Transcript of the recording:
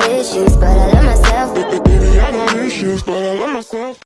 got issues, but I love myself. Baby, I got issues, but I love myself.